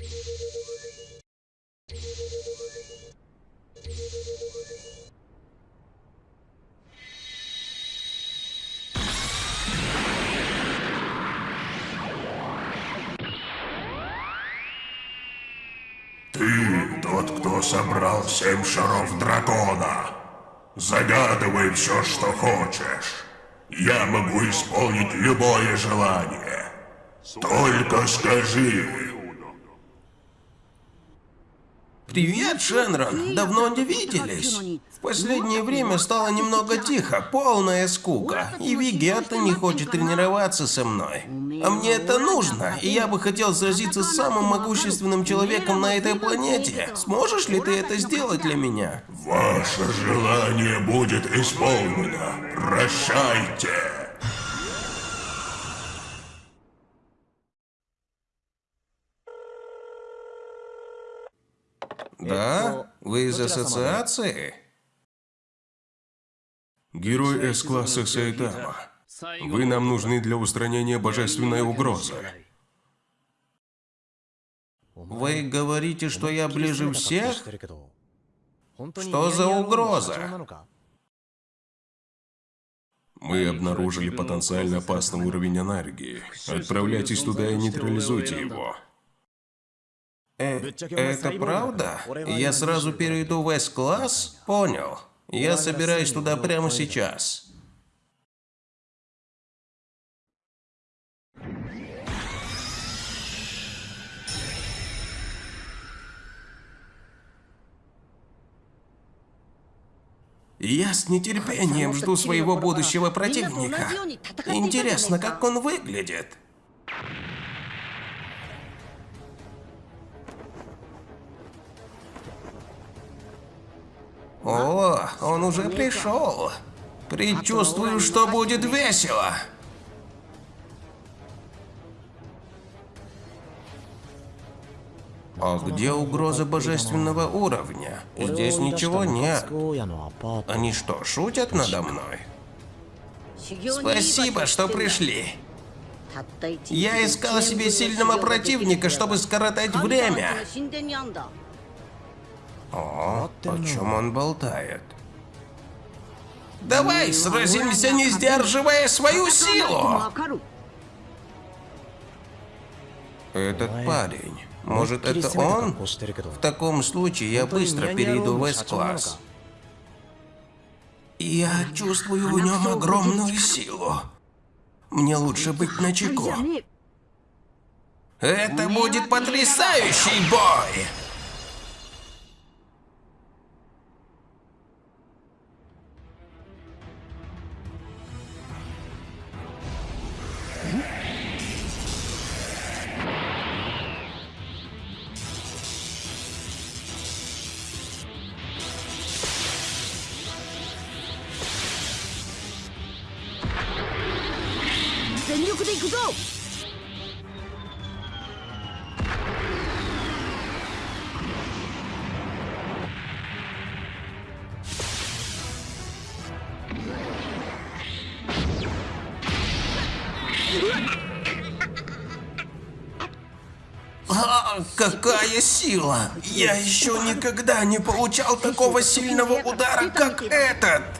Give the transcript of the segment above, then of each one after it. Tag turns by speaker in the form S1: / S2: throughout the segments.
S1: Ты тот, кто собрал семь шаров дракона. Загадывай все, что хочешь. Я могу исполнить любое желание. Только скажи.
S2: Привет, Шенрон. Давно не виделись. В последнее время стало немного тихо, полная скука. И Вигетта не хочет тренироваться со мной. А мне это нужно, и я бы хотел сразиться с самым могущественным человеком на этой планете. Сможешь ли ты это сделать для меня?
S1: Ваше желание будет исполнено. Прощайте.
S2: Да? Вы из ассоциации?
S3: Герой С-класса Сайтама. Вы нам нужны для устранения божественной угрозы.
S2: Вы говорите, что я ближе всех? Что за угроза?
S3: Мы обнаружили потенциально опасный уровень энергии. Отправляйтесь туда и нейтрализуйте его.
S2: Э, это правда? Я сразу перейду в С-класс? Понял. Я собираюсь туда прямо сейчас. Я с нетерпением жду своего будущего противника. Интересно, как он выглядит. О, он уже пришел. Предчувствую, что будет весело. А где угроза божественного уровня? Здесь ничего нет. Они что, шутят надо мной? Спасибо, что пришли. Я искал себе сильного противника, чтобы скоротать время. О, о чем он болтает? Давай сразимся, не сдерживая свою силу! Этот парень. Может, это он? В таком случае я быстро перейду в С-класс. Я чувствую в нем огромную силу. Мне лучше быть начеку. Это будет потрясающий бой! А, какая сила! Я еще никогда не получал такого сильного удара, как этот!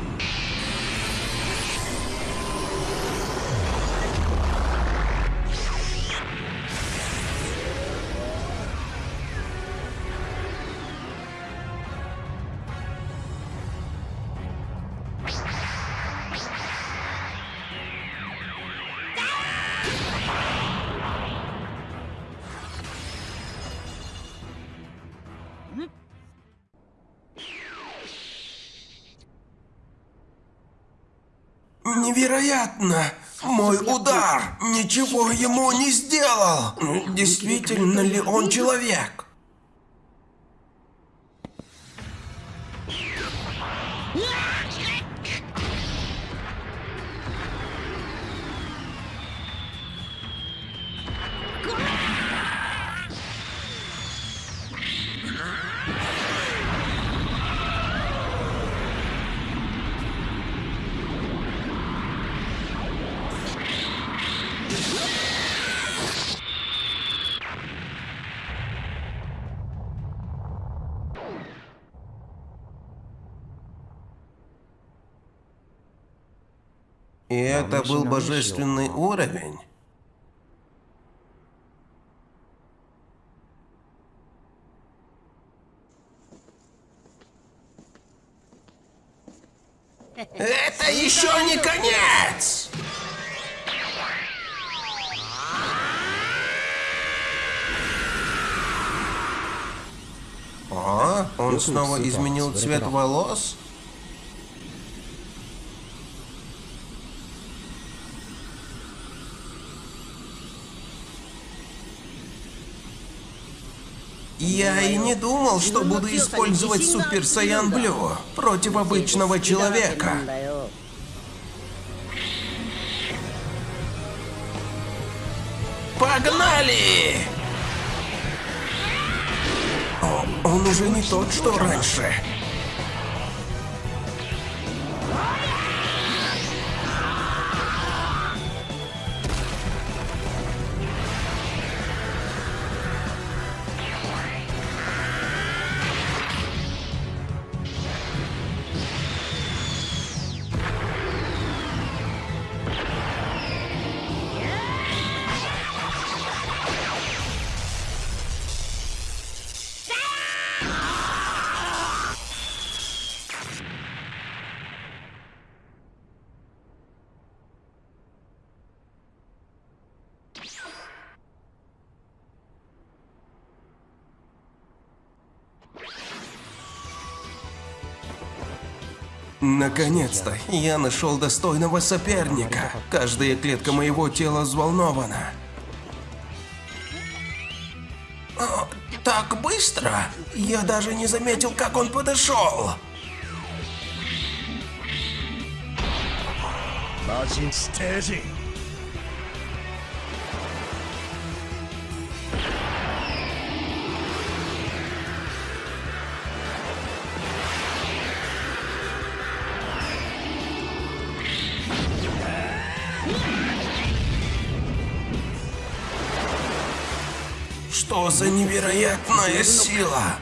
S2: Невероятно! Мой удар ничего ему не сделал! Действительно ли он человек?
S4: И это был божественный уровень? Это еще не конец! О, он снова изменил цвет волос? Я и не думал, что буду использовать Супер Саян Блю против обычного человека. Погнали! О, он уже не тот, что раньше. Наконец-то я нашел достойного соперника. Каждая клетка моего тела взволнована. О, так быстро? Я даже не заметил, как он подошел.
S5: Margin steady.
S4: Что за невероятная сила?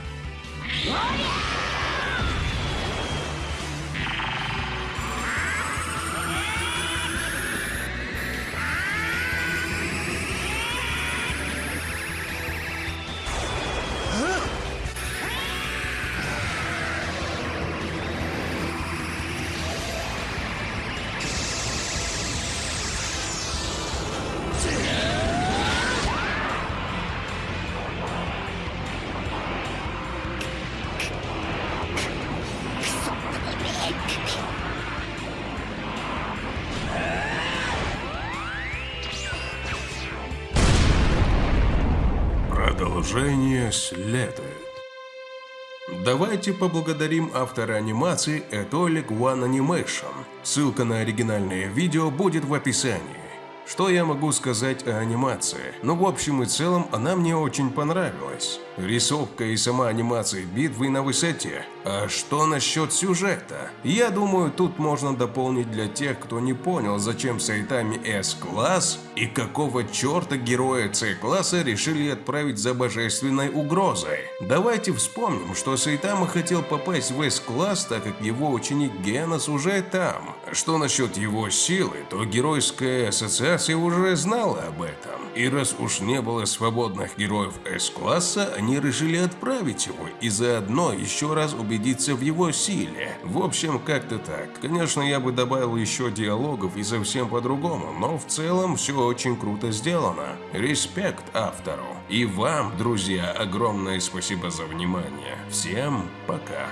S2: Продолжение следует. Давайте поблагодарим автора анимации Etolic One Animation. Ссылка на оригинальное видео будет в описании. Что я могу сказать о анимации? Ну, в общем и целом, она мне очень понравилась. Рисовка и сама анимация битвы на высоте. А что насчет сюжета? Я думаю, тут можно дополнить для тех, кто не понял, зачем Сайтами S-класс и какого черта героя C-класса решили отправить за божественной угрозой. Давайте вспомним, что Сайтама хотел попасть в S-класс, так как его ученик Генос уже там. Что насчет его силы, то геройская ассоциация уже знала об этом. И раз уж не было свободных героев S-класса, они решили отправить его и заодно еще раз убедиться в его силе. В общем, как-то так. Конечно, я бы добавил еще диалогов и совсем по-другому, но в целом все очень круто сделано. Респект автору. И вам, друзья, огромное спасибо за внимание. Всем пока.